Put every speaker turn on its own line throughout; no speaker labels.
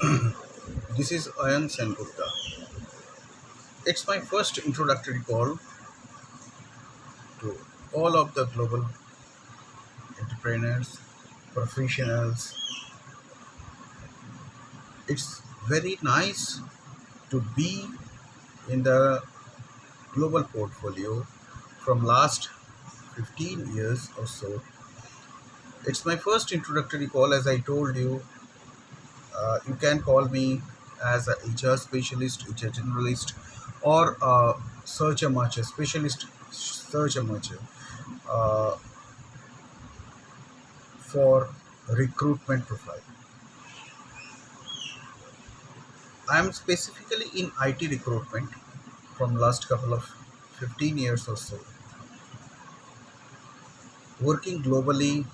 This is Ayan Sengupta. It's my first introductory call to all of the global entrepreneurs, professionals. It's very nice to be in the global portfolio from last 15 years or so. It's my first introductory call as I told you. Uh, you can call me as a HR specialist, HR generalist or a search amateur, specialist search amateur uh, for recruitment profile. I am specifically in IT recruitment from last couple of 15 years or so, working globally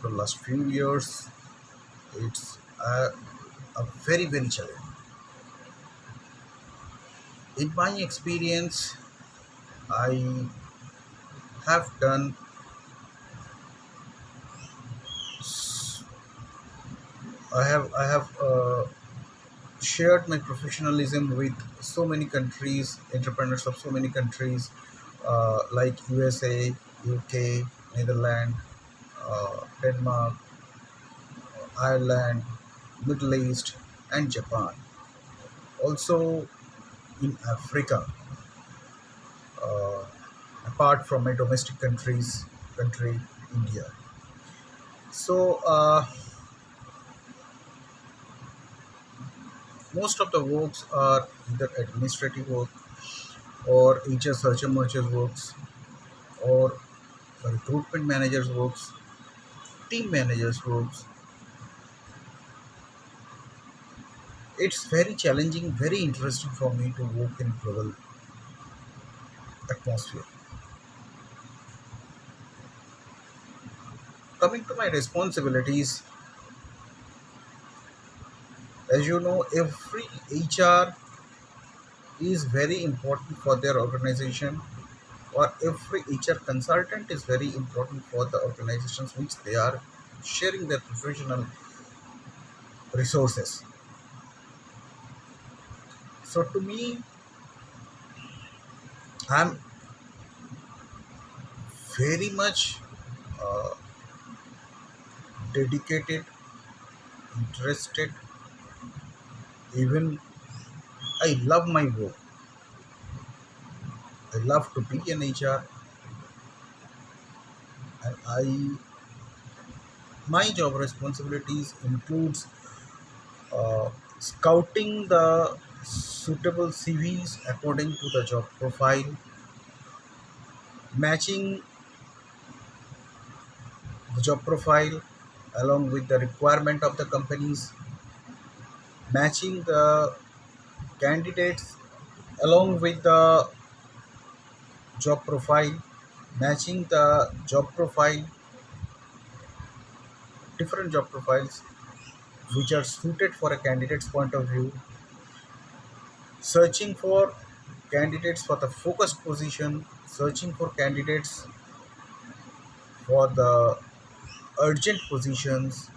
for last few years. It's a, a very very challenging. In my experience, I have done I have I have uh, shared my professionalism with so many countries, entrepreneurs of so many countries uh, like USA, UK, Netherlands, uh, Denmark, Ireland, Middle East, and Japan. Also in Africa, uh, apart from my domestic countries, country India. So uh, most of the works are either administrative work or HR search and mergers works or recruitment managers works, team managers works. It's very challenging, very interesting for me to work in global atmosphere. Coming to my responsibilities, as you know, every HR is very important for their organization or every HR consultant is very important for the organizations which they are sharing their professional resources. So to me, I'm very much uh, dedicated, interested, even I love my work. I love to be an HR and I my job responsibilities includes uh, scouting the suitable CVs according to the job profile, matching the job profile along with the requirement of the companies, matching the candidates along with the job profile, matching the job profile, different job profiles which are suited for a candidate's point of view, searching for candidates for the focused position, searching for candidates for the urgent positions,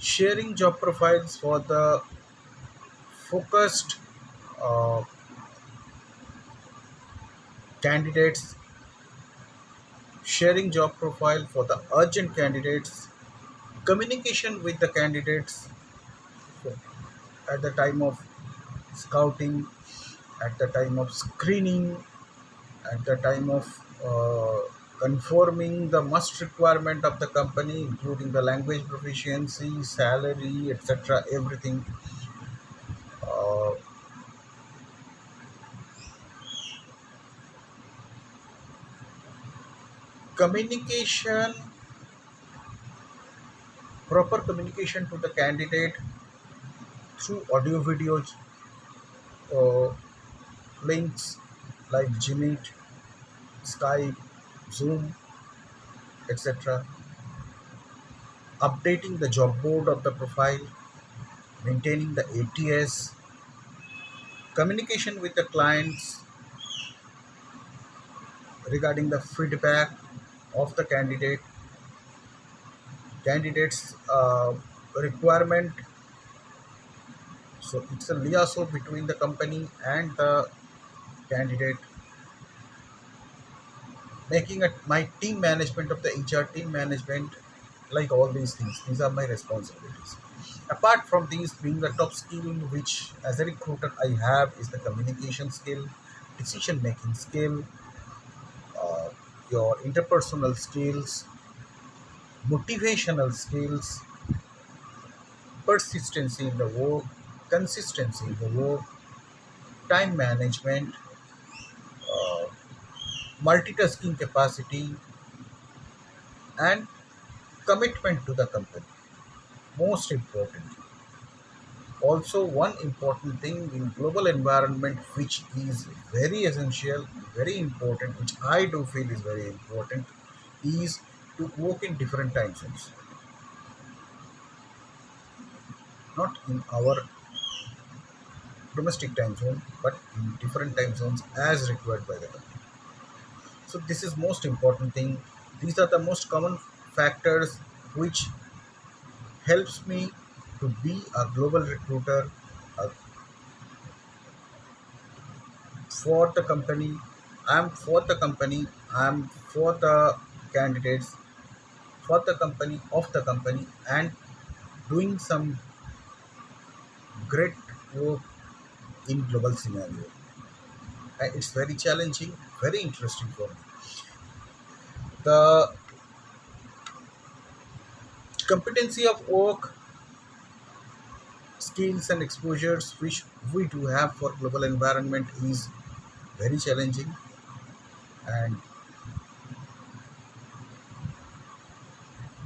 sharing job profiles for the focused uh, candidates, sharing job profile for the urgent candidates, communication with the candidates at the time of scouting, at the time of screening, at the time of uh, conforming the must requirement of the company, including the language proficiency, salary, etc. Everything. Uh, communication, proper communication to the candidate through audio videos, uh, links like Gmeet, Skype, Zoom, etc. Updating the job board of the profile, maintaining the ATS, communication with the clients regarding the feedback of the candidate, candidates uh, requirement so it's a liaison between the company and the candidate. Making it my team management of the hr team management like all these things these are my responsibilities. Apart from these being the top skill which as a recruiter i have is the communication skill decision making skill uh, your interpersonal skills motivational skills persistency in the work consistency in the work time management uh, multitasking capacity and commitment to the company most important also one important thing in global environment which is very essential very important which i do feel is very important is to work in different time zones. Not in our domestic time zone but in different time zones as required by the company so this is most important thing. These are the most common factors which helps me to be a global recruiter uh, for the company. I'm for the company. I'm for the candidates for the company of the company and doing some great work in global scenario. Uh, it's very challenging very interesting for me. The competency of work skills and exposures which we do have for global environment is very challenging and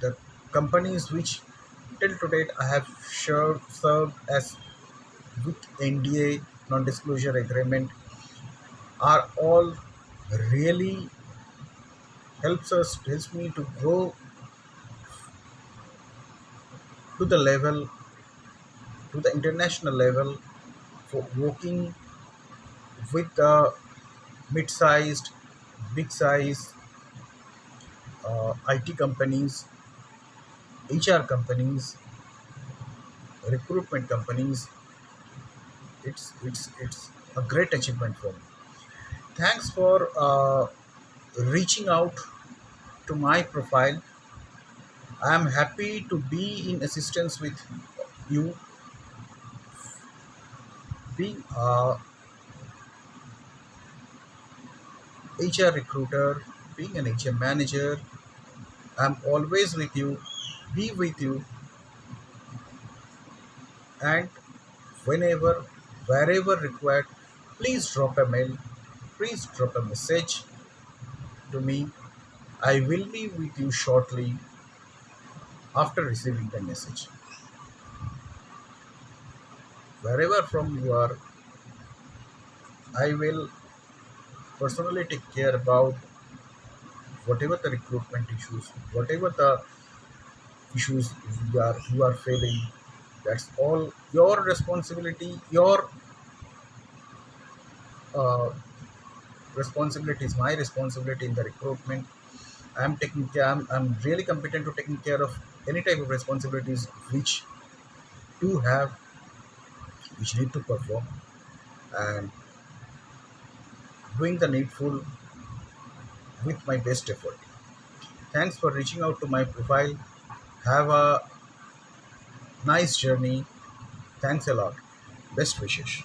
the companies which till to date I have served, served as with NDA non-disclosure agreement are all really helps us helps me to grow to the level to the international level for working with the mid-sized big size uh, IT companies HR companies recruitment companies it's it's it's a great achievement for me. Thanks for uh, reaching out to my profile. I am happy to be in assistance with you. Being a hr recruiter being an hr manager i'm always with you be with you. And whenever wherever required please drop a mail please drop a message to me. I will be with you shortly after receiving the message. Wherever from you are i will personally take care about whatever the recruitment issues whatever the issues you are you are facing that's all your responsibility your uh, responsibility is my responsibility in the recruitment. I'm taking care I'm, I'm really competent to taking care of any type of responsibilities which do have which need to perform. And doing the needful with my best effort. Thanks for reaching out to my profile. Have a nice journey. Thanks a lot. Best wishes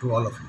to all of you